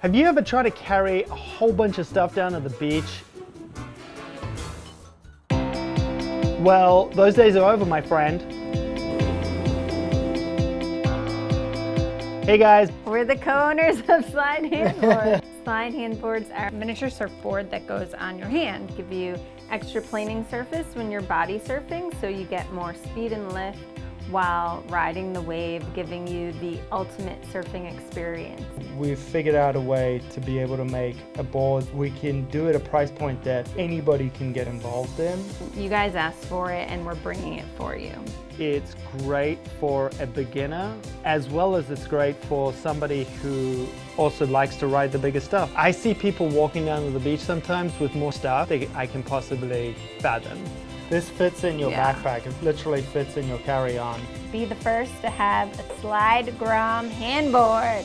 Have you ever tried to carry a whole bunch of stuff down to the beach? Well, those days are over, my friend. Hey guys. We're the co-owners of Slyde Handboards. Slyde Handboards are a miniature surfboard that goes on your hand, give you extra planing surface when you're body surfing so you get more speed and lift while riding the wave, giving you the ultimate surfing experience. We've figured out a way to be able to make a board. We can do it at a price point that anybody can get involved in. You guys asked for it and we're bringing it for you. It's great for a beginner as well as it's great for somebody who also likes to ride the bigger stuff. I see people walking down to the beach sometimes with more stuff than I can possibly fathom. This fits in your Yeah. backpack. It literally fits in your carry-on. Be the first to have a Slyde Grom handboard.